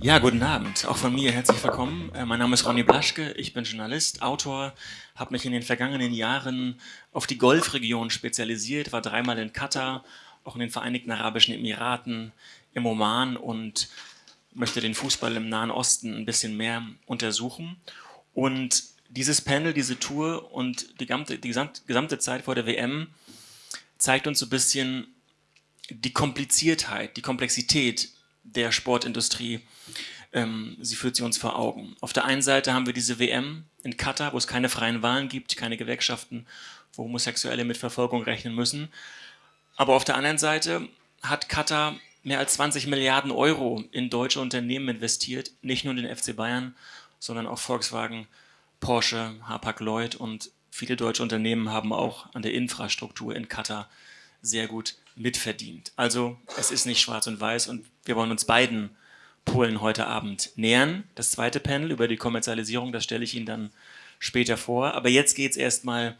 Ja, guten Abend. Auch von mir herzlich willkommen. Äh, mein Name ist Ronny Blaschke, ich bin Journalist, Autor, habe mich in den vergangenen Jahren auf die Golfregion spezialisiert, war dreimal in Katar, auch in den Vereinigten Arabischen Emiraten, im Oman und möchte den Fußball im Nahen Osten ein bisschen mehr untersuchen. Und dieses Panel, diese Tour und die gesamte, die gesamte Zeit vor der WM zeigt uns so ein bisschen die Kompliziertheit, die Komplexität der Sportindustrie. Ähm, sie führt sie uns vor Augen. Auf der einen Seite haben wir diese WM in Katar, wo es keine freien Wahlen gibt, keine Gewerkschaften, wo Homosexuelle mit Verfolgung rechnen müssen. Aber auf der anderen Seite hat Katar mehr als 20 Milliarden Euro in deutsche Unternehmen investiert, nicht nur in den FC Bayern, sondern auch Volkswagen, Porsche, Hapag-Lloyd und viele deutsche Unternehmen haben auch an der Infrastruktur in Katar sehr gut mitverdient. Also es ist nicht schwarz und weiß und wir wollen uns beiden Polen heute Abend nähern. Das zweite Panel über die Kommerzialisierung, das stelle ich Ihnen dann später vor. Aber jetzt geht es erstmal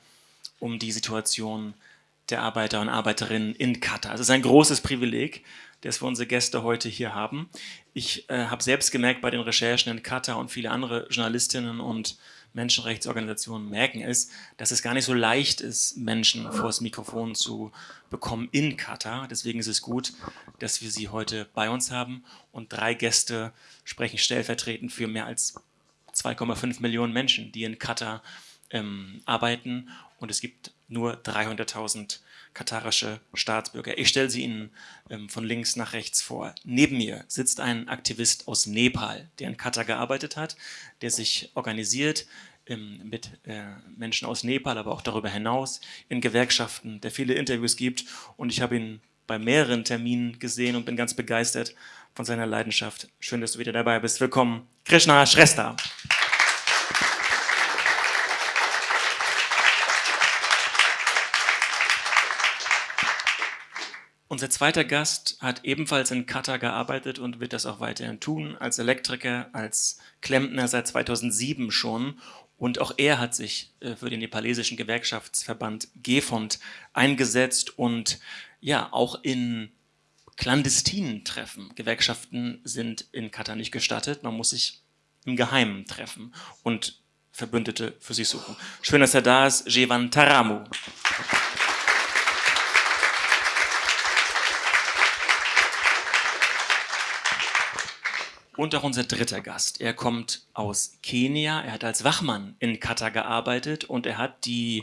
um die Situation der Arbeiter und Arbeiterinnen in Katar. Es ist ein großes Privileg, dass wir unsere Gäste heute hier haben. Ich äh, habe selbst gemerkt bei den Recherchen in Katar und viele andere Journalistinnen und Menschenrechtsorganisationen merken es, dass es gar nicht so leicht ist, Menschen vor das Mikrofon zu bekommen in Katar. Deswegen ist es gut, dass wir sie heute bei uns haben und drei Gäste sprechen stellvertretend für mehr als 2,5 Millionen Menschen, die in Katar ähm, arbeiten und es gibt nur 300.000 katarische Staatsbürger. Ich stelle sie Ihnen ähm, von links nach rechts vor. Neben mir sitzt ein Aktivist aus Nepal, der in Katar gearbeitet hat, der sich organisiert mit äh, Menschen aus Nepal, aber auch darüber hinaus in Gewerkschaften, der viele Interviews gibt und ich habe ihn bei mehreren Terminen gesehen und bin ganz begeistert von seiner Leidenschaft. Schön, dass du wieder dabei bist. Willkommen, Krishna Shrestha. Unser zweiter Gast hat ebenfalls in Katar gearbeitet und wird das auch weiterhin tun, als Elektriker, als Klempner seit 2007 schon. Und auch er hat sich äh, für den nepalesischen Gewerkschaftsverband GEFOND eingesetzt und ja, auch in clandestinen Treffen. Gewerkschaften sind in Katar nicht gestattet, man muss sich im Geheimen treffen und Verbündete für sich suchen. Schön, dass er da ist, Jevan Taramu. Und auch unser dritter Gast. Er kommt aus Kenia. Er hat als Wachmann in Katar gearbeitet und er hat die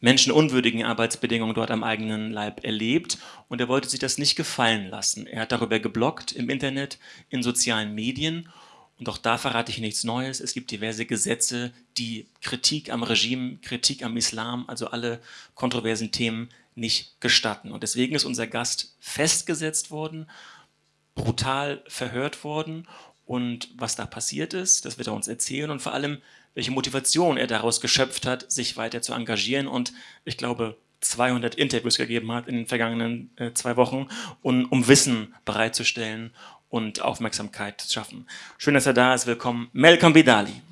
menschenunwürdigen Arbeitsbedingungen dort am eigenen Leib erlebt und er wollte sich das nicht gefallen lassen. Er hat darüber geblockt im Internet, in sozialen Medien und auch da verrate ich nichts Neues. Es gibt diverse Gesetze, die Kritik am Regime, Kritik am Islam, also alle kontroversen Themen nicht gestatten. Und deswegen ist unser Gast festgesetzt worden brutal verhört worden und was da passiert ist, das wird er uns erzählen und vor allem, welche Motivation er daraus geschöpft hat, sich weiter zu engagieren und ich glaube 200 Interviews gegeben hat in den vergangenen äh, zwei Wochen, um, um Wissen bereitzustellen und Aufmerksamkeit zu schaffen. Schön, dass er da ist. Willkommen, Melkom Vidali.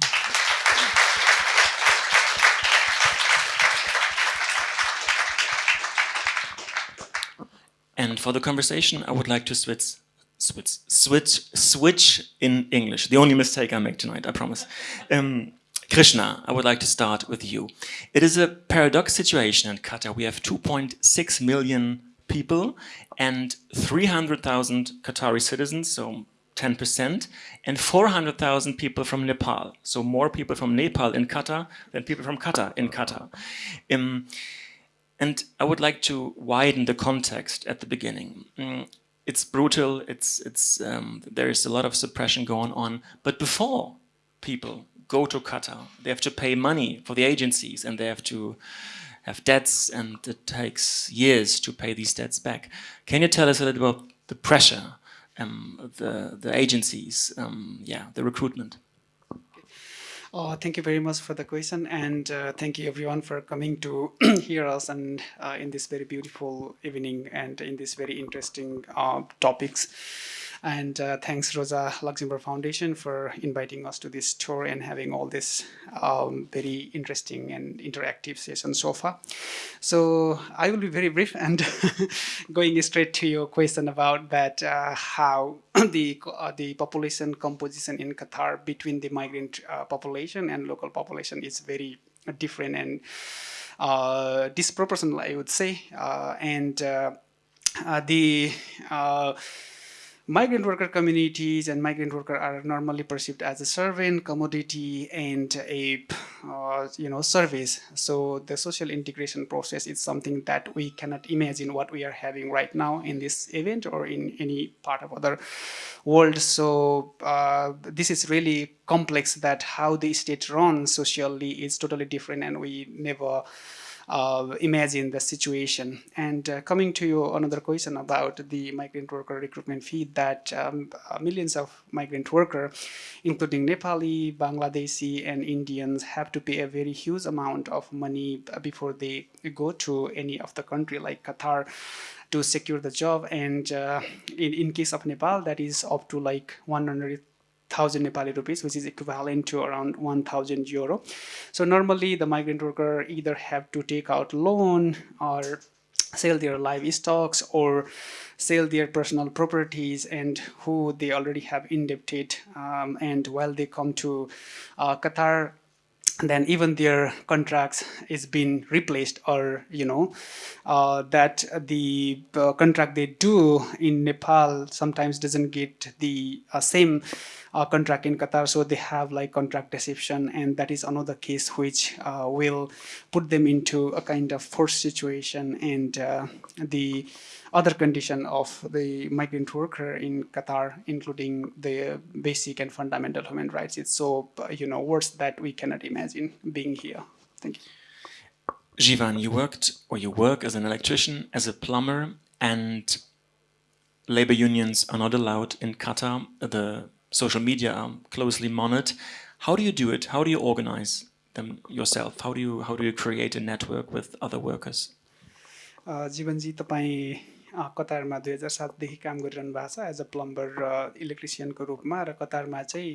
And for the conversation, I would like to switch switch, switch, switch in English. The only mistake I make tonight, I promise. Um, Krishna, I would like to start with you. It is a paradox situation in Qatar. We have 2.6 million people and 300,000 Qatari citizens, so 10%, and 400,000 people from Nepal. So more people from Nepal in Qatar than people from Qatar in Qatar. Um, and I would like to widen the context at the beginning. Um, it's brutal. It's it's um, there is a lot of suppression going on. But before people go to Qatar, they have to pay money for the agencies, and they have to have debts, and it takes years to pay these debts back. Can you tell us a little about the pressure, um, the the agencies, um, yeah, the recruitment? Oh, thank you very much for the question and uh, thank you everyone for coming to hear us and uh, in this very beautiful evening and in this very interesting uh, topics. And uh, thanks Rosa Luxemburg Foundation for inviting us to this tour and having all this um, very interesting and interactive session so far. So I will be very brief and going straight to your question about that uh, how the uh, the population composition in Qatar between the migrant uh, population and local population is very different and uh, disproportional, I would say. Uh, and uh, the migrant worker communities and migrant worker are normally perceived as a servant, commodity, and a uh, you know service. So the social integration process is something that we cannot imagine what we are having right now in this event or in any part of other world. So uh, this is really complex that how the state runs socially is totally different and we never uh, imagine the situation. And uh, coming to you, another question about the migrant worker recruitment fee that um, uh, millions of migrant workers, including Nepali, Bangladeshi, and Indians, have to pay a very huge amount of money before they go to any of the country like Qatar to secure the job. And uh, in, in case of Nepal, that is up to like 100 thousand Nepali rupees, which is equivalent to around 1,000 euro. So normally the migrant worker either have to take out loan or sell their livestocks or sell their personal properties and who they already have indebted um, and while they come to uh, Qatar then even their contracts is being replaced or you know uh, that the uh, contract they do in Nepal sometimes doesn't get the uh, same uh, contract in Qatar so they have like contract deception and that is another case which uh, will put them into a kind of forced situation and uh, the other condition of the migrant worker in Qatar, including the basic and fundamental human rights. It's so, you know, worse that we cannot imagine being here. Thank you. Jivan, you worked or you work as an electrician, as a plumber, and labor unions are not allowed in Qatar. The social media are closely monitored. How do you do it? How do you organize them yourself? How do you how do you create a network with other workers? Uh, जीवनजी तपाईँ कतारमा दुई हजार सातदेखि काम गरिरहनु भएको छ as a plumber र इलेक्ट्रिसियनको रूपमा र कतारमा चाहिँ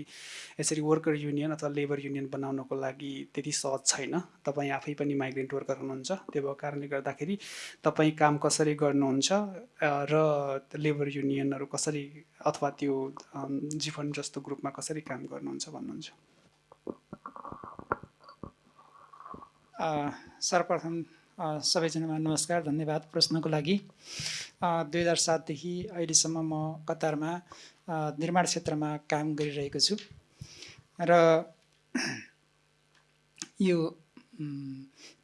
यसरी वर्कर युनियन अथवा लेबर युनियन बनाउनको लागि त्यति सहज छैन। तपाईँ आफै पनि माइग्रेन्ट वर्कर हुनुहुन्छ। त्यो भएको कारणले गर्दाखेरि तपाईँ काम कसरी गर्नुहुन्छ र लेबर युनियनहरू कसरी अथवा त्यो जीवन जस्तो ग्रुपमा कसरी काम गर्नुहुन्छ भन्नुहुन्छ? सर्वप्रथम सबैजनामा नमस्कार धन्यवाद प्रश्नको लागि। दुई हजार सातदेखि अहिलेसम्म म कतारमा निर्माण क्षेत्रमा काम गरिरहेको छु। र यो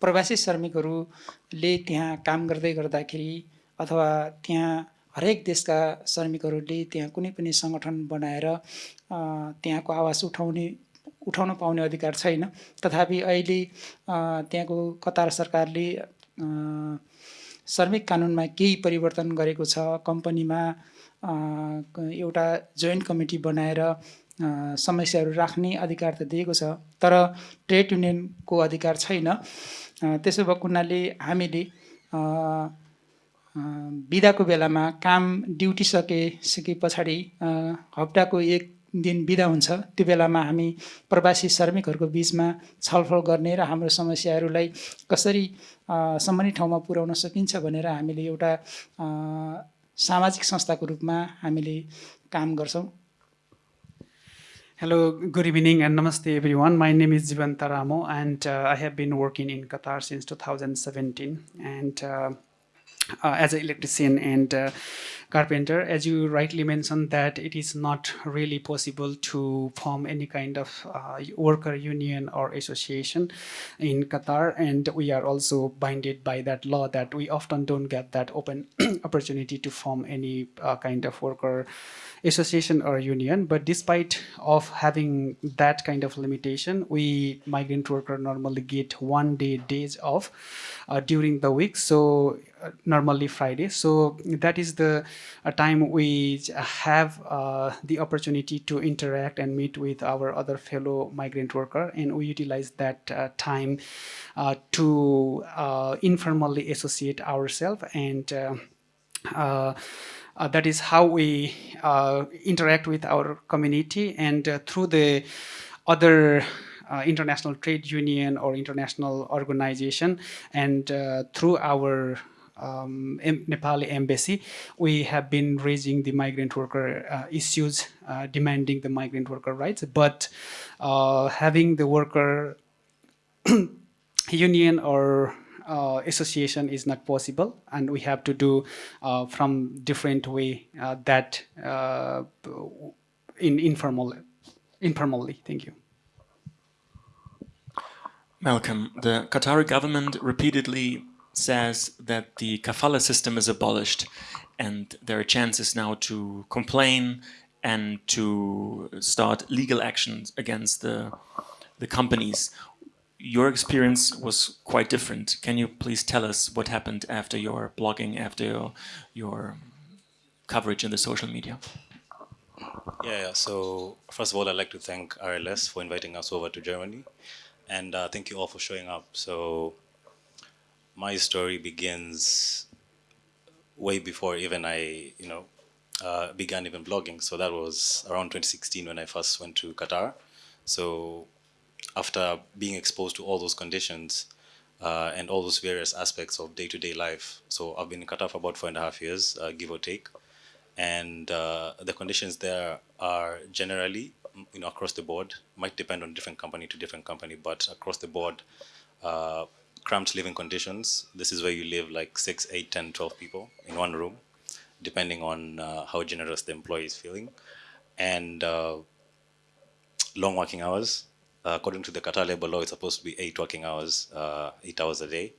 प्रवासी श्रमिकहरूले त्यहाँ काम गर्दै गर्दाखेरि अथवा त्यहाँ हरेक देशका श्रमिकहरूले त्यहाँ कुनै पनि सङ्गठन बनाएर त्यहाँको आवाज उठाउने उठाउन पाउने अधिकार छैन। तथापि अहिले त्यहाँको कतार सरकारले श्रमिक कानुनमा केही परिवर्तन गरेको छ। कम्पनीमा एउटा जोइन्ट कमिटी बनाएर समस्याहरू राख्ने अधिकार त दिएको छ तर ट्रेड युनियनको अधिकार छैन। त्यसो भएको हुनाले हामीले बिदाको बेलामा काम ड्युटी सके सके पछाडि हप्ताको एक दिन बिदा हुन्छ त्यो बेलामा हामी प्रवासी श्रमिकहरूको बिचमा छलफल गर्ने र हाम्रो समस्याहरूलाई कसरी सम्बन्धित ठाउँमा पुर्याउन सकिन्छ भनेर हामीले एउटा सामाजिक संस्थाको रूपमा हामीले काम गर्छौँ Hello, good evening and namaste everyone. My name is Jivanta Ramo and uh, I have been working in Qatar since 2017 and uh, uh, as an electrician and uh, carpenter as you rightly mentioned that it is not really possible to form any kind of uh, worker union or association in Qatar and we are also binded by that law that we often don't get that open opportunity to form any uh, kind of worker association or union but despite of having that kind of limitation we migrant worker normally get one day days off uh, during the week so uh, normally Friday. So that is the uh, time we have uh, the opportunity to interact and meet with our other fellow migrant worker and we utilize that uh, time uh, to informally associate ourselves and uh, that is how we uh, interact with our community and uh, through the other uh, international trade union or international organization and uh, through our um, Nepali embassy, we have been raising the migrant worker uh, issues, uh, demanding the migrant worker rights, but uh, having the worker union or uh, association is not possible and we have to do uh, from different way uh, that in informal informally thank you Malcolm, the Qatari government repeatedly says that the kafala system is abolished and there are chances now to complain and to start legal actions against the, the companies. Your experience was quite different. Can you please tell us what happened after your blogging, after your, your coverage in the social media? Yeah, yeah, so first of all, I'd like to thank RLS for inviting us over to Germany. And uh, thank you all for showing up. So my story begins way before even I, you know, uh, began even blogging. So that was around 2016 when I first went to Qatar. So after being exposed to all those conditions uh, and all those various aspects of day-to-day -day life, so I've been Qatar for about four and a half years, uh, give or take, and uh, the conditions there are generally, you know, across the board, might depend on different company to different company, but across the board, uh, cramped living conditions. This is where you live like 6, 8, 10, 12 people in one room, depending on uh, how generous the employee is feeling. And uh, long working hours. Uh, according to the Qatar labor law, it's supposed to be eight working hours, uh, eight hours a day,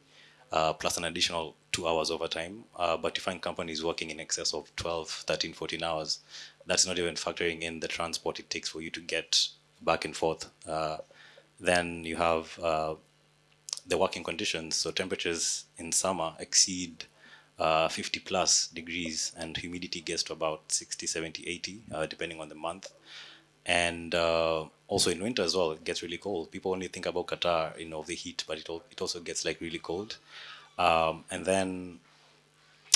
uh, plus an additional two hours overtime. But you find companies working in excess of 12, 13, 14 hours. That's not even factoring in the transport it takes for you to get back and forth. then you have the working conditions. So temperatures in summer exceed uh, 50 plus degrees and humidity gets to about 60, 70, 80, uh, depending on the month. And uh, also in winter as well, it gets really cold. People only think about Qatar, you know, the heat, but it, it also gets like really cold. Um, and then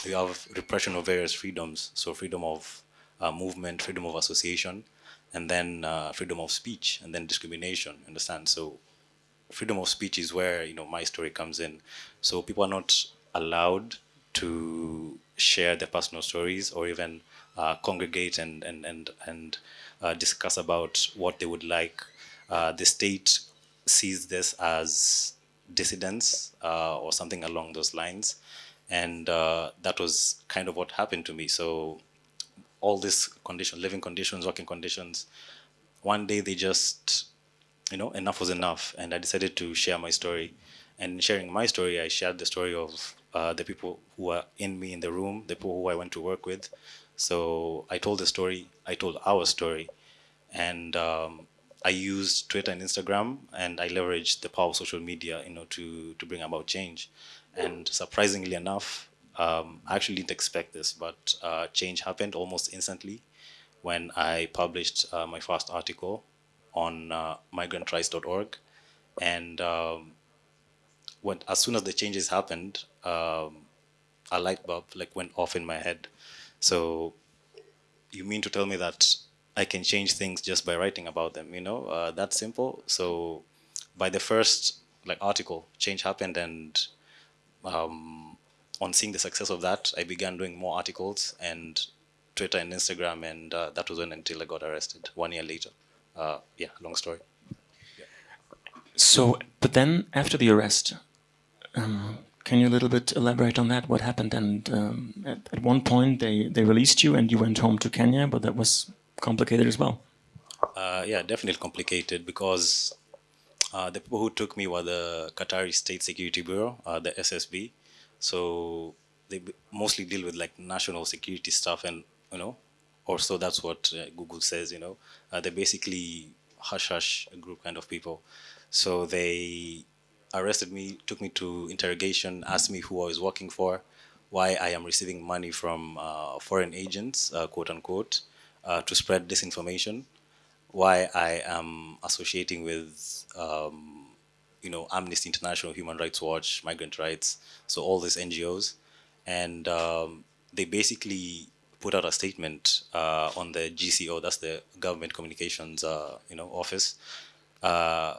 you have repression of various freedoms. So freedom of uh, movement, freedom of association, and then uh, freedom of speech, and then discrimination, understand? So freedom of speech is where you know my story comes in. So people are not allowed to share their personal stories or even uh, congregate and and and and discuss about what they would like. Uh, the state sees this as dissidence uh, or something along those lines, and uh, that was kind of what happened to me. So all these conditions, living conditions, working conditions, one day they just you know, enough was enough. And I decided to share my story. And sharing my story, I shared the story of uh, the people who were in me in the room, the people who I went to work with. So I told the story, I told our story. And um, I used Twitter and Instagram, and I leveraged the power of social media, you know, to, to bring about change. And surprisingly enough, um, I actually didn't expect this, but uh, change happened almost instantly when I published uh, my first article on uh, migrantrights.org. And um, when, as soon as the changes happened, um, a light bulb like went off in my head. So you mean to tell me that I can change things just by writing about them, you know, uh, that simple. So by the first like article, change happened and um, on seeing the success of that, I began doing more articles and Twitter and Instagram, and uh, that was when until I got arrested one year later uh, yeah, long story. So, but then after the arrest, um, can you a little bit elaborate on that? What happened? And um, at, at, one point they, they released you and you went home to Kenya, but that was complicated as well. Uh, yeah, definitely complicated because uh, the people who took me were the Qatari State Security Bureau, uh, the SSB. So they mostly deal with like national security stuff and, you know, or so that's what uh, Google says, you know. Uh, they're basically hush-hush group kind of people. So they arrested me, took me to interrogation, asked me who I was working for, why I am receiving money from uh, foreign agents, uh, quote unquote, uh, to spread disinformation, why I am associating with, um, you know, Amnesty International, Human Rights Watch, Migrant Rights, so all these NGOs. And um, they basically put out a statement uh, on the GCO, that's the Government Communications, uh, you know, office, uh,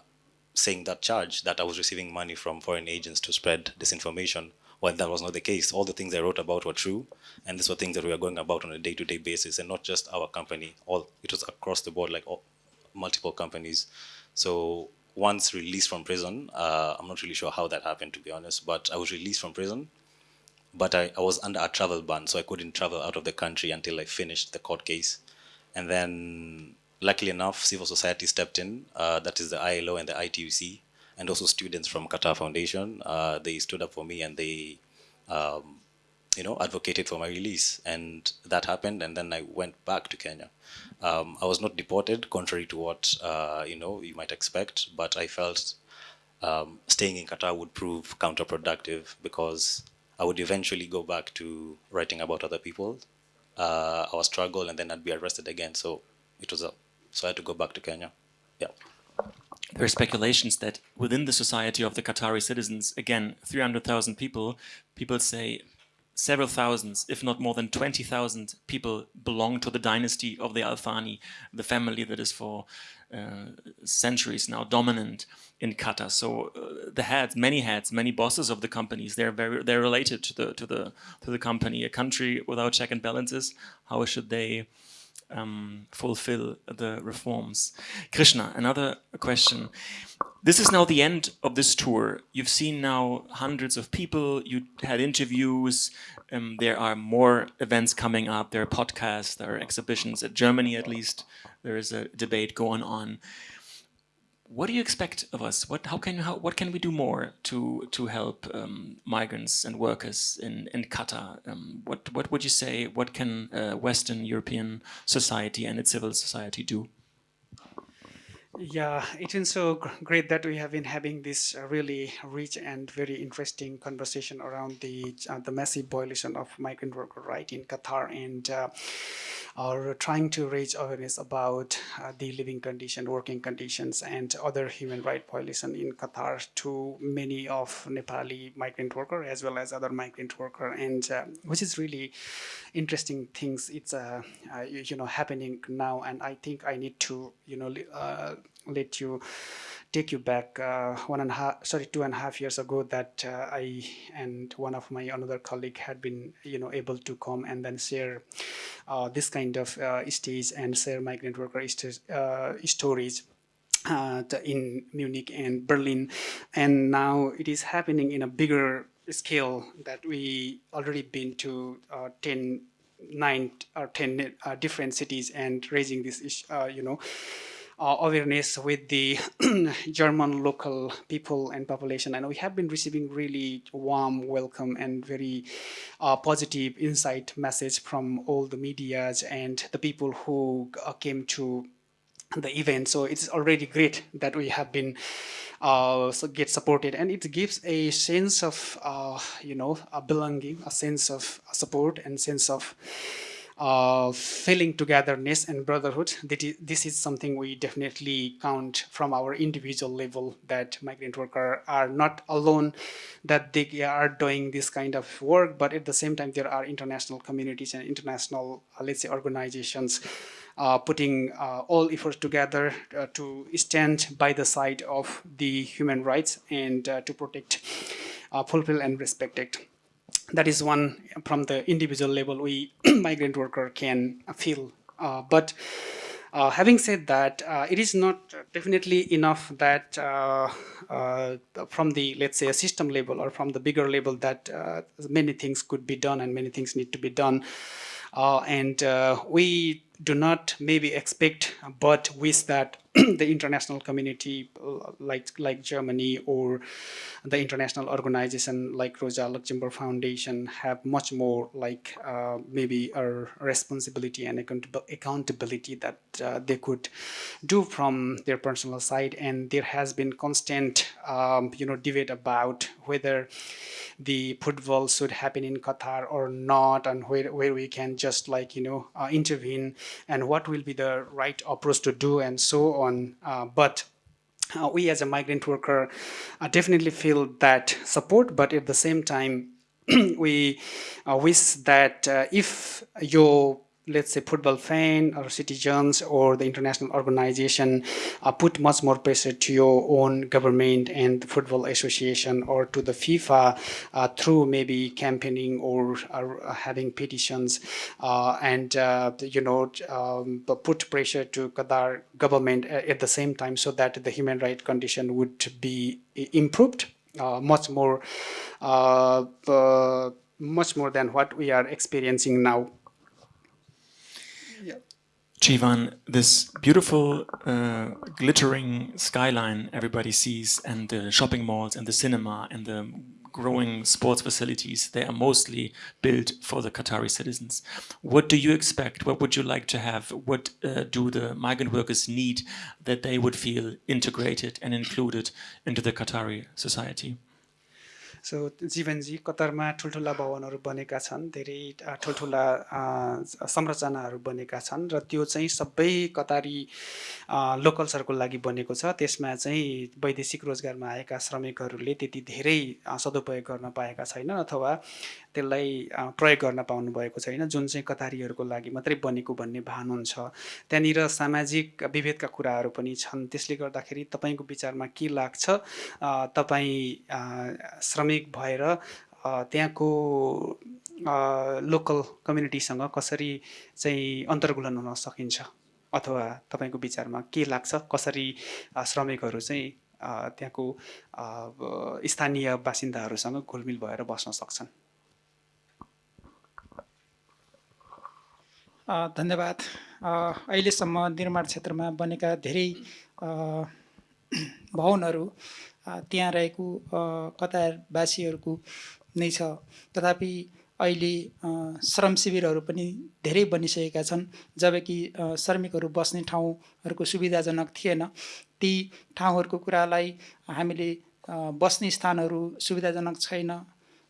saying that charge that I was receiving money from foreign agents to spread disinformation. Well, that was not the case. All the things I wrote about were true, and these were things that we were going about on a day-to-day -day basis, and not just our company. All it was across the board, like all, multiple companies. So once released from prison, uh, I'm not really sure how that happened, to be honest, but I was released from prison, but I, I was under a travel ban, so I couldn't travel out of the country until I finished the court case. And then, luckily enough, civil society stepped in. Uh, that is the ILO and the ITUC, and also students from Qatar Foundation. Uh, they stood up for me and they, um, you know, advocated for my release. And that happened, and then I went back to Kenya. Um, I was not deported, contrary to what uh, you know you might expect, but I felt um, staying in Qatar would prove counterproductive because I would eventually go back to writing about other people, uh, our struggle, and then I'd be arrested again. So it was a so I had to go back to Kenya. Yeah. There are speculations that within the society of the Qatari citizens, again, 300,000 people, people say several thousands, if not more than 20,000 people belong to the dynasty of the Al Thani, the family that is for uh, centuries now dominant in Qatar. So uh, the heads, many heads, many bosses of the companies, they're very they're related to the to the to the company. A country without check and balances, how should they um, fulfill the reforms? Krishna, another question. This is now the end of this tour. You've seen now hundreds of people, you had interviews, um, there are more events coming up, there are podcasts, there are exhibitions, at Germany at least, there is a debate going on. What do you expect of us? What, how can, how, what can we do more to, to help um, migrants and workers in, in Qatar? Um, what, what would you say, what can uh, Western European society and its civil society do? Yeah, it's been so great that we have been having this uh, really rich and very interesting conversation around the uh, the massive violation of migrant worker right in Qatar. And uh, are trying to raise awareness about uh, the living condition, working conditions, and other human right violation in Qatar to many of Nepali migrant worker as well as other migrant worker, and uh, which is really interesting things. It's uh, you know happening now, and I think I need to you know let you take you back uh, one and a half, sorry, two and a half years ago that uh, I and one of my another colleague had been, you know, able to come and then share uh, this kind of uh, stage and share migrant worker uh, stories. Uh, in Munich and Berlin, and now it is happening in a bigger scale that we already been to 10 nine or 10 uh, different cities and raising this, uh, you know, uh, awareness with the German local people and population. And we have been receiving really warm welcome and very uh, positive insight message from all the medias and the people who uh, came to the event. So it's already great that we have been uh, so get supported and it gives a sense of, uh, you know, a belonging, a sense of support and sense of uh, feeling togetherness and brotherhood. This is something we definitely count from our individual level that migrant workers are not alone, that they are doing this kind of work, but at the same time, there are international communities and international, uh, let's say, organizations uh, putting uh, all efforts together uh, to stand by the side of the human rights and uh, to protect, fulfill and respect it that is one from the individual level we migrant worker can feel uh, but uh, having said that, uh, it is not definitely enough that uh, uh, from the, let's say, a system level or from the bigger level that uh, many things could be done and many things need to be done. and we do not maybe expect but wish that the international community like like Germany or the international organization like Rosa Luxemburg Foundation have much more like uh, maybe a responsibility and accountability that uh, they could do from their personal side. And there has been constant um, you know debate about whether the football should happen in Qatar or not and where, where we can just like you know uh, intervene and what will be the right approach to do and so on uh, but uh, we as a migrant worker uh, definitely feel that support but at the same time we wish that if your let's say football fan or citizens or the international organization uh, put much more pressure to your own government and the football association or to the FIFA uh, through maybe campaigning or, or having petitions uh, and uh, you know um, put pressure to Qatar government at the same time so that the human right condition would be improved uh, much more uh, much more than what we are experiencing now. Jivan, this beautiful uh, glittering skyline everybody sees and the shopping malls and the cinema and the growing sports facilities, they are mostly built for the Qatari citizens. What do you expect? What would you like to have? What uh, do the migrant workers need that they would feel integrated and included into the Qatari society? So जीवनजी कतारमा ठुल्ठुला भवनहरू बनेका छन् धेरै ठुल्ठुला संरचनाहरू बनेका छन् र त्यो चाहिँ सबै कतारी लोकल्सहरूको लागि बनेको छ। त्यसमा चाहिँ वैदेशिक रोजगारमा आएका श्रमिकहरूले त्यति धेरै सदुपयोग गर्न पाएका छैनन् अथवा त्यसलाई प्रयोग गर्न पाउनु भएको छैन। जुन चाहिँ कतारीहरूको लागि मात्रै बनेको भन्ने भान हुन्छ। त्यहाँनिर सामाजिक विभेदका कुराहरू पनि छन्। त्यसले गर्दाखेरि तपाईँको विचारमा के लाग्छ? तपाईँ श्रमिक भएर त्यहाँको लोकल कम्युनिटीसँग कसरी चाहिँ अन्तर्गुलन हुन सकिन्छ? अथवा तपाईँको विचारमा के लाग्छ? कसरी श्रमिकहरू चाहिँ त्यहाँको स्थानीय बासिन्दाहरूसँग घुलमिल भएर बस्न सक्छन्? धन्यवाद। अहिलेसम्म निर्माण क्षेत्रमा बनेका धेरै भवनहरू त्यहाँ रहेको कतारवासीहरूको नै छ। तथापि अहिले श्रम शिविरहरू पनि धेरै बनिसकेका छन्। जबकि श्रमिकहरू बस्ने ठाउँहरूको सुविधाजनक थिएन। ती ठाउँहरूको कुरालाई हामीले बस्ने स्थानहरू सुविधाजनक छैन।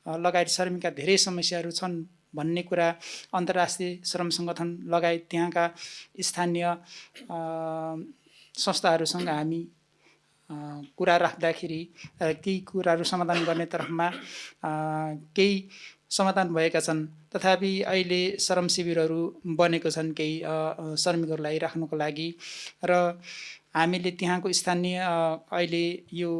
लगायत श्रमिकका धेरै समस्याहरू छन्। भन्ने कुरा अन्तर्राष्ट्रिय श्रम सङ्गठन लगायत त्यहाँका स्थानीय संस्थाहरूसँग हामी कुरा राख्दाखेरि ती कुराहरू समाधान गर्ने तर्फमा केही समाधान भएका छन्। तथापि अहिले श्रम शिविरहरू बनेको छन् केही श्रमिकहरूलाई राख्नुको लागि। र हामीले त्यहाँको स्थानीय अहिले यो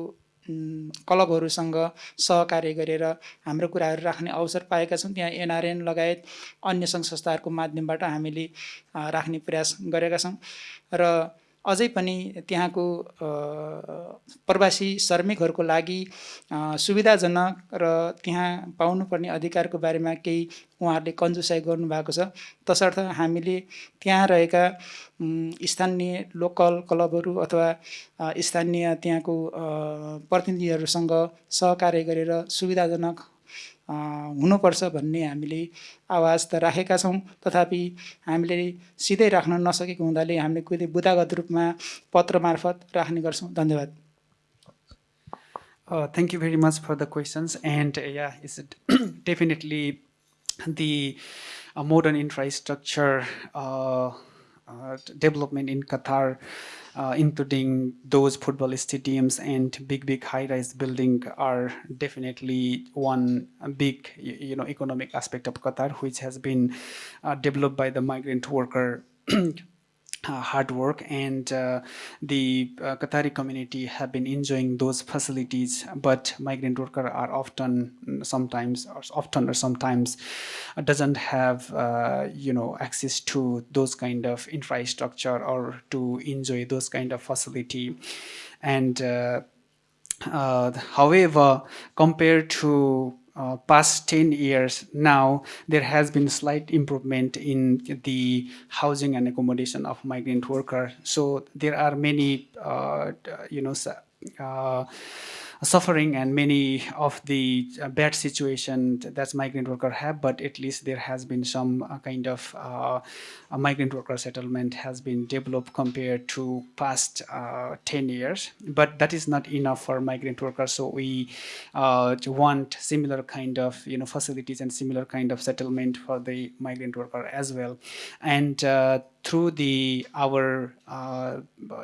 क्लबहरूसँग सहकार्य गरेर हाम्रो कुराहरू राख्ने अवसर पाएका छौँ त्यहाँ एनआरएन लगायत अन्य सङ्घ संस्थाहरूको माध्यमबाट हामीले राख्ने प्रयास गरेका छौँ। र अझै पनि त्यहाँको प्रवासी श्रमिकहरूको लागि सुविधाजनक र त्यहाँ पाउनुपर्ने अधिकारको बारेमा केही उहाँहरूले कन्जुसाइ गर्नुभएको छ। तसर्थ हामीले त्यहाँ रहेका स्थानीय लोकल क्लबहरू अथवा स्थानीय त्यहाँको प्रतिनिधिहरूसँग सहकार्य गरेर सुविधाजनक हुनुपर्छ भन्ने हामीले आवाज त राखेका छौँ। तथापि हामीले सिधै राख्न नसकेको हुँदाले हामीले कुनै बुदागत रूपमा पत्र मार्फत राख्ने गर्छौँ। धन्यवाद। Thank you very much for the questions and yeah is definitely the modern infrastructure development in Qatar uh, including those football stadiums and big, big high-rise building are definitely one big, you know, economic aspect of Qatar, which has been uh, developed by the migrant worker hard work and uh, the uh, Qatari community have been enjoying those facilities but migrant worker are often sometimes or often or sometimes doesn't have uh, you know access to those kind of infrastructure or to enjoy those kind of facility. And uh, uh, however compared to uh, past 10 years now, there has been slight improvement in the housing and accommodation of migrant workers. So there are many, uh, you know, uh, suffering and many of the uh, bad situation that migrant worker have, but at least there has been some uh, kind of uh, migrant worker settlement has been developed compared to past uh, 10 years. But that is not enough for migrant workers, so we want similar kind of you know facilities and similar kind of settlement for the migrant worker as well. And through the our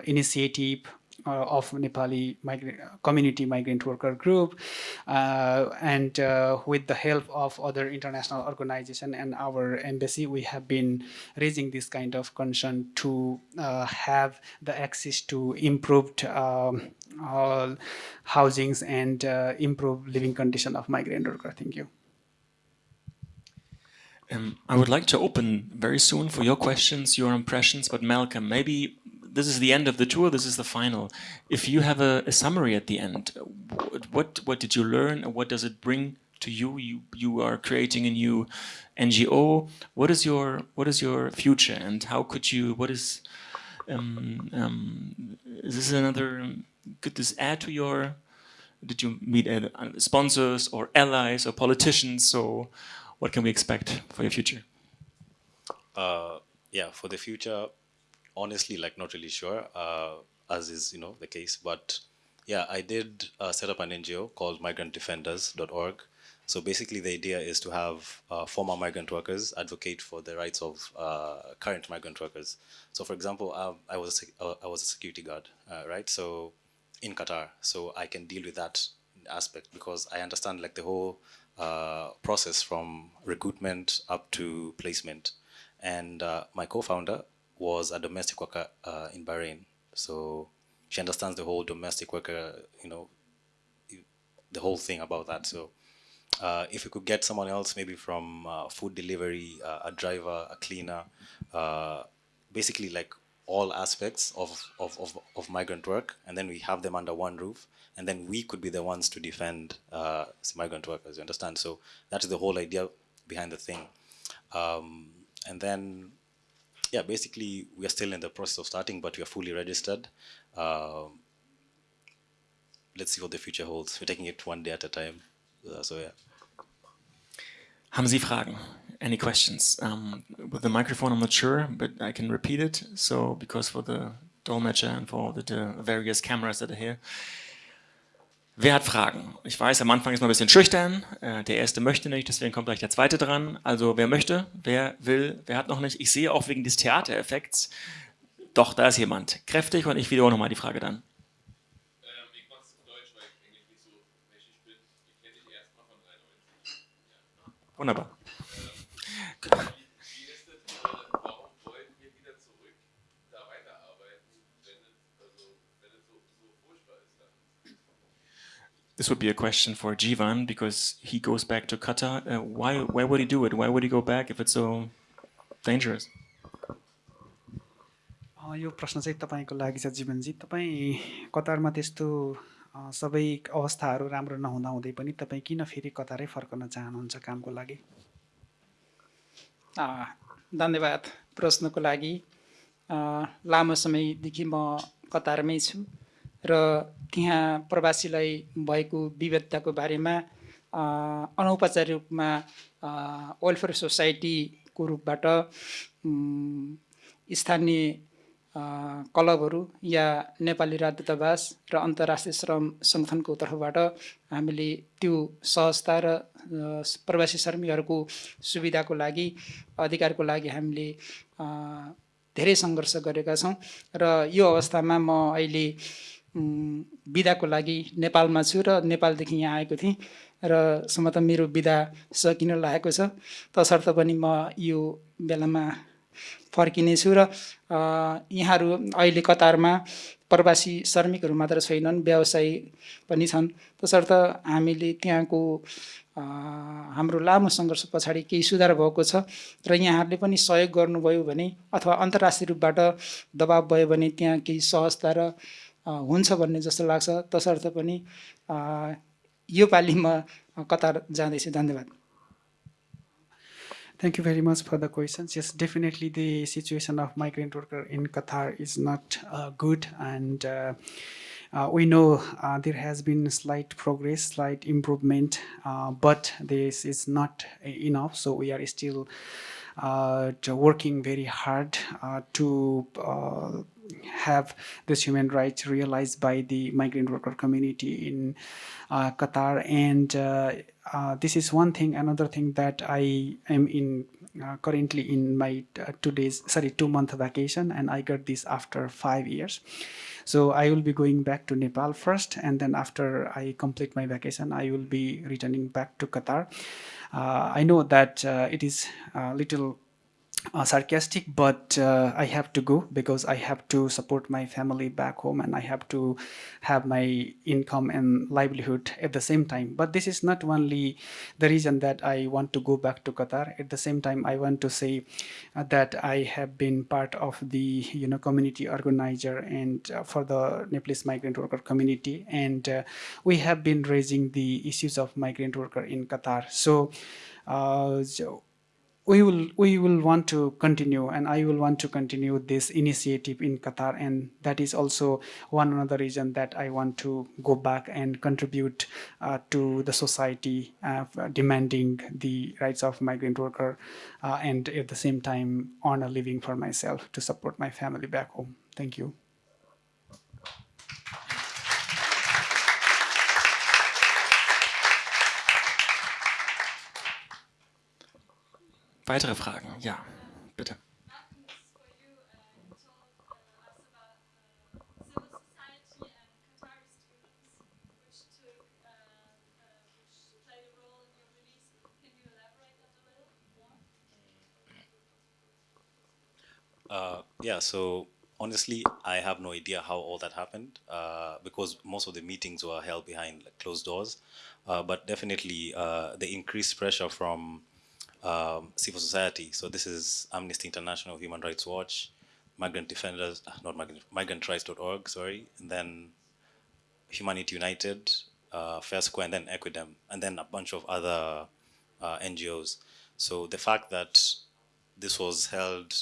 initiative uh, of Nepali migrant, community migrant worker group, uh, and uh, with the help of other international organization and our embassy, we have been raising this kind of concern to uh, have the access to improved um, housings and uh, improve living condition of migrant worker. Thank you. Um, I would like to open very soon for your questions, your impressions, but Malcolm, maybe this is the end of the tour, this is the final. If you have a, a summary at the end, what, what did you learn? What does it bring to you? You, you are creating a new NGO. What is your, what is your future and how could you, what is, um, um, is this another, could this add to your, did you meet uh, sponsors or allies or politicians? So what can we expect for your future? Uh, yeah, for the future, honestly, like not really sure, uh, as is you know the case. But yeah, I did uh, set up an NGO called MigrantDefenders.org. So basically, the idea is to have uh, former migrant workers advocate for the rights of uh, current migrant workers. So, for example, um, I was a, uh, I was a security guard, right? So in Qatar, so I can deal with that aspect because I understand like the whole uh, process from recruitment up to placement. And uh, my co-founder was a domestic worker uh, in Bahrain. So she understands the whole domestic worker, you know, the whole thing about that. So uh, if we could get someone else, maybe from uh, food delivery, uh, a driver, a cleaner, basically like all aspects of, of, of, of, migrant work, and then we have them under one roof, and then we could be the ones to defend uh, migrant workers, you understand? So that's the whole idea behind the thing. Um, and then, yeah, basically we are still in the process of starting, but we are fully registered. Um, let's see what the future holds. We're taking it one day at a time. Uh, so yeah. Haben Sie Fragen? Any questions? Um, with the microphone, I'm not sure, but I can repeat it. So, because for the Dolmetscher and for the, the various cameras that are here. Wer hat Fragen? Ich weiß, am Anfang ist man ein bisschen schüchtern. Äh, der Erste möchte nicht, deswegen kommt gleich der Zweite dran. Also wer möchte, wer will, wer hat noch nicht. Ich sehe auch wegen des Theatereffekts, doch, da ist jemand. Kräftig und ich wiederhole nochmal die Frage dann. Wunderbar. This would be a question for Jivan because he goes back to Qatar. Uh, why, why would he do it? Why would he go back if it's so dangerous? यो प्रश्न चाहिँ तपाईँको लागि छ जीवनजी तपाईँ कतारमा त्यस्तो सबै अवस्थाहरू राम्रो नहुँदा हुँदै पनि तपाईँ किन फेरि कतारै फर्कन चाहनुहुन्छ कामको लागि धन्यवाद प्रश्नको लागि लामो समयदेखि म कतारमै छु र त्यहाँ प्रवासीलाई भएको विविधताको बारेमा अनौपचारिक रूपमा वेलफेयर सोसाइटीको रूपबाट स्थानीय क्लबहरू या नेपाली राजदूतावास र अन्तर्राष्ट्रिय श्रम सङ्गठनको तर्फबाट हामीले त्यो सहजता र प्रवासी श्रमिकहरूको सुविधाको लागि अधिकारको लागि हामीले धेरै सङ्घर्ष गरेका छौँ। र यो अवस्थामा म अहिले बिदाको लागि नेपालमा छु र नेपालदेखि यहाँ आएको थिएँ र सम्भवतः मेरो बिदा सकिन लागेको छ। तसर्थ पनि म यो बेलामा फर्किनेछु र यहाँहरू अहिले कतारमा प्रवासी श्रमिकहरू मात्र छैनन् व्यवसायी पनि छन्। तसर्थ हामीले त्यहाँको हाम्रो लामो सङ्घर्ष पछाडि केही सुधार भएको छ र यहाँहरूले पनि सहयोग गर्नुभयो भने अथवा अन्तर्राष्ट्रिय रूपबाट दबाब भयो भने त्यहाँ केही सहजता र हुन्छ भन्ने जस्तो लाग्छ। तसर्थ पनि यो पालिमा कतार जाँदैछु। धन्यवाद। Thank you very much for the questions yes definitely the situation of migrant worker in Qatar is not good and there has been slight progress slight improvement but this is not enough so we are still working very hard to have this human rights realized by the migrant worker community in Qatar and uh, this is one thing. Another thing that I am in uh, currently in my uh, two days, sorry, two month vacation, and I got this after five years. So I will be going back to Nepal first, and then after I complete my vacation, I will be returning back to Qatar. Uh, I know that uh, it is a little uh, sarcastic, but uh, I have to go because I have to support my family back home and I have to have my income and livelihood at the same time. But this is not only the reason that I want to go back to Qatar. At the same time, I want to say uh, that I have been part of the you know community organizer and uh, for the Nepalese migrant worker community, and uh, we have been raising the issues of migrant worker in Qatar. So. Uh, so we will we will want to continue and i will want to continue this initiative in qatar. And that is also one another reason that i want to go back and contribute uh, to the society uh, demanding the rights of migrant worker uh, and at the same time earn a living for myself to support my family back home. Thank you Weitere Fragen? Ja, bitte. Uh, yeah, so honestly, I have no idea how all that happened uh, because most of the meetings were held behind like, closed doors. Uh, but definitely, uh, the increased pressure from um, civil society. So this is Amnesty International, Human Rights Watch, Migrant Defenders, ah, not Migrant, MigrantRights.org, sorry, and then Humanity United, uh, Fair Square, and then Equidem, and then a bunch of other uh, NGOs. So the fact that this was held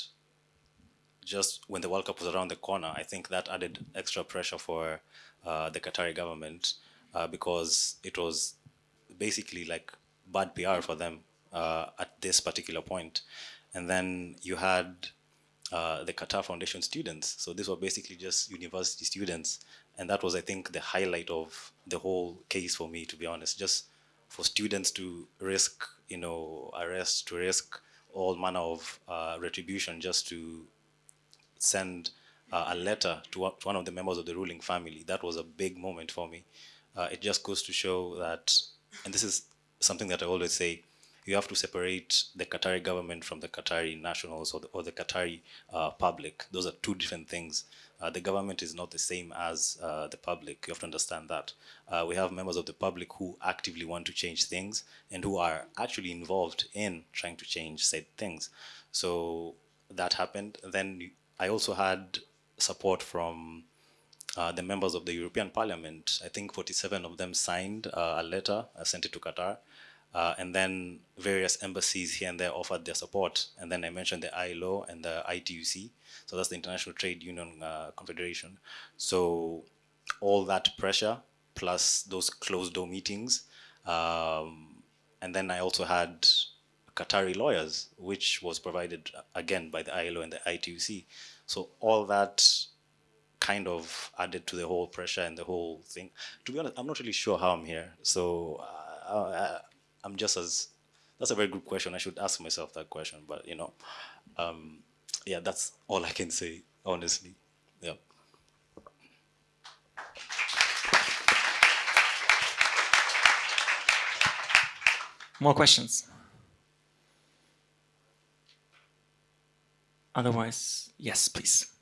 just when the World Cup was around the corner, I think that added extra pressure for uh, the Qatari government uh, because it was basically like bad PR for them uh, at this particular point. And then you had uh, the Qatar Foundation students. So these were basically just university students. And that was, I think, the highlight of the whole case for me, to be honest. Just for students to risk, you know, arrest, to risk all manner of uh, retribution just to send uh, a letter to, to, one of the members of the ruling family. That was a big moment for me. Uh, it just goes to show that, and this is something that I always say, you have to separate the Qatari government from the Qatari nationals or the, or the Qatari uh, public. Those are two different things. Uh, the government is not the same as uh, the public. You have to understand that. Uh, we have members of the public who actively want to change things and who are actually involved in trying to change said things. So that happened. Then I also had support from uh, the members of the European Parliament. I think 47 of them signed uh, a letter, I sent it to Qatar, uh, and then various embassies here and there offered their support. And then I mentioned the ILO and the ITUC. So that's the International Trade Union uh, Confederation. So all that pressure plus those closed door meetings. Um, and then I also had Qatari lawyers, which was provided again by the ILO and the ITUC. So all that kind of added to the whole pressure and the whole thing. To be honest, I'm not really sure how I'm here. So uh, I'm just as, that's a very good question. I should ask myself that question, but you know, um, yeah, that's all I can say, honestly. Yeah. More questions? Otherwise, yes, please.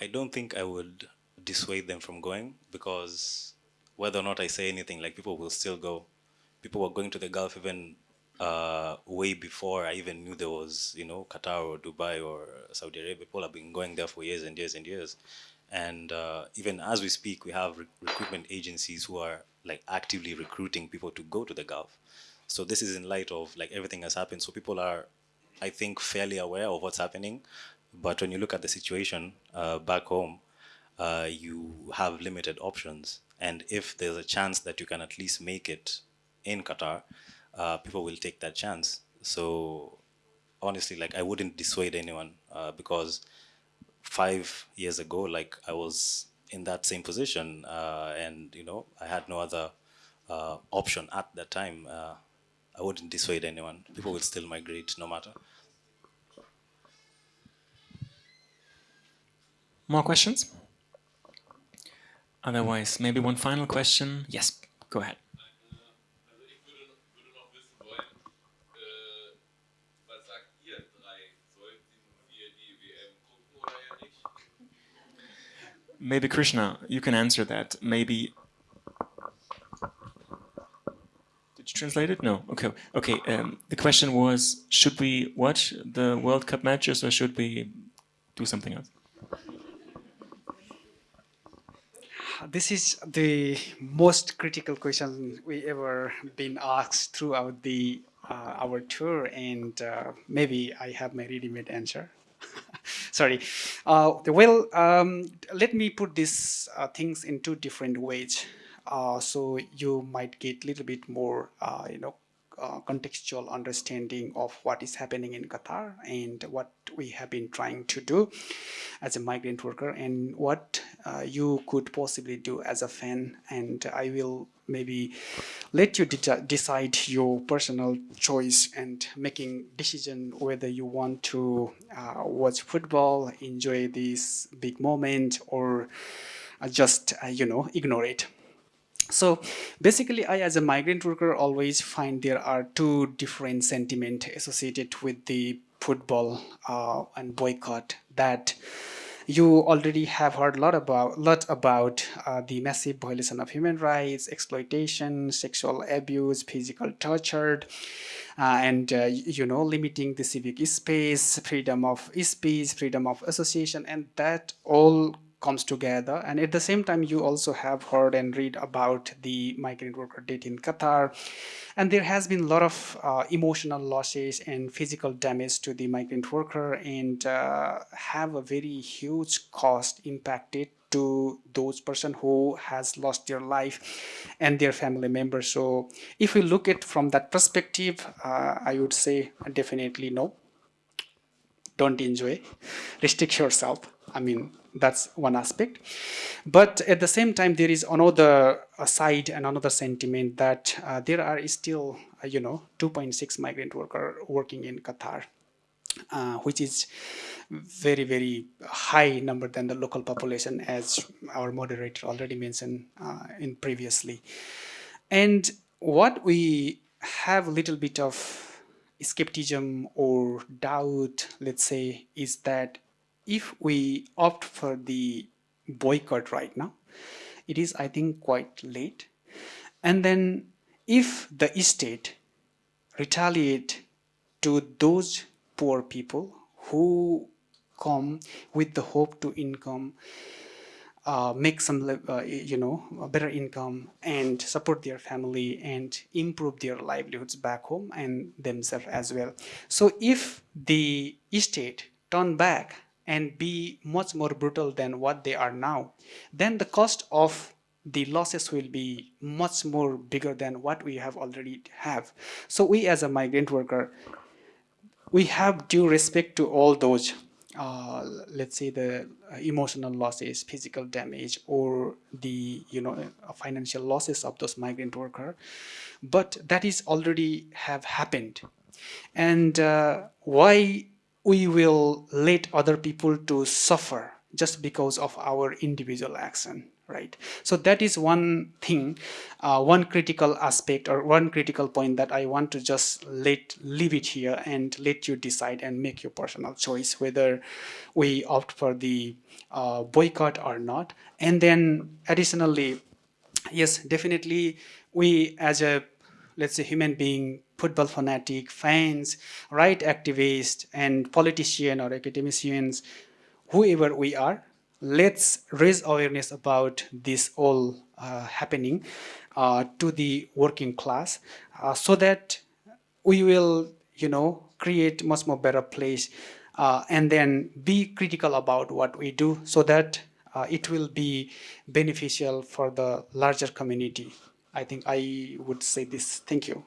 I don't think I would dissuade them from going because whether or not I say anything, like people will still go. People were going to the Gulf even uh, way before I even knew there was, you know, Qatar or Dubai or Saudi Arabia. People have been going there for years and years and years. And uh, even as we speak, we have re recruitment agencies who are like actively recruiting people to go to the Gulf. So this is in light of like everything has happened. So people are, I think, fairly aware of what's happening. But when you look at the situation uh, back home, uh, you have limited options. And if there's a chance that you can at least make it in Qatar, uh, people will take that chance. So honestly, like I wouldn't dissuade anyone uh, because five years ago, like I was in that same position, uh, and you know I had no other uh, option at that time. I wouldn't dissuade anyone. People will still migrate no matter. More questions? Otherwise, maybe one final question. Yes, go ahead. maybe Krishna, you can answer that. Maybe. Did you translate it? No. Okay. Okay. Um, the question was: Should we watch the World Cup matches, or should we do something else? This is the most critical question we ever been asked throughout the uh, our tour, and uh, maybe I have my ready-made answer. sorry. Uh, well, um, let me put these uh, things in two different ways. Uh, so you might get a little bit more, uh, you know, uh, contextual understanding of what is happening in Qatar and what we have been trying to do as a migrant worker and what uh, you could possibly do as a fan. And I will maybe let you de decide your personal choice and making decision whether you want to uh, watch football enjoy this big moment or uh, just uh, you know ignore it so basically, I as a migrant worker always find there are two different sentiment associated with the football uh, and boycott that you already have heard a lot about lot about uh, the massive violation of human rights, exploitation, sexual abuse, physical torture, uh, and uh, you know limiting the civic space, freedom of speech, freedom of association, and that all comes together. And at the same time you also have heard and read about the migrant worker death in Qatar. And there has been a lot of uh, emotional losses and physical damage to the migrant worker and uh, have a very huge cost impacted to those person who has lost their life and their family members. So if we look at from that perspective uh, I would say definitely no. Don't enjoy. Restrict yourself. I mean that's one aspect. But at the same time there is another side and another sentiment that uh, there are still uh, you know 2.6 migrant worker working in Qatar uh, which is very very high number than the local population as our moderator already mentioned uh, in previously. And what we have a little bit of skepticism or doubt let's say is that if we opt for the boycott right now, it is, I think, quite late. And then if the state retaliate to those poor people who come with the hope to income, uh, make some, uh, you know, better income and support their family and improve their livelihoods back home and themselves as well. So if the state turn back and be much more brutal than what they are now, then the cost of the losses will be much more bigger than what we have already have. So we as a migrant worker, we have due respect to all those, uh, let's say the emotional losses, physical damage, or the you know financial losses of those migrant worker, but that is already have happened, and uh, why we will let other people to suffer just because of our individual action right? So that is one thing uh, one critical aspect or one critical point that i want to just let leave it here and let you decide and make your personal choice whether we opt for the uh, boycott or not. And then additionally yes definitely we as a let's say human being football fanatic, fans, right activists, and politicians or academicians, whoever we are, let's raise awareness about this all uh, happening uh, to the working class uh, so that we will, you know, create much more better place uh, and then be critical about what we do so that uh, it will be beneficial for the larger community. I think I would say this. Thank you.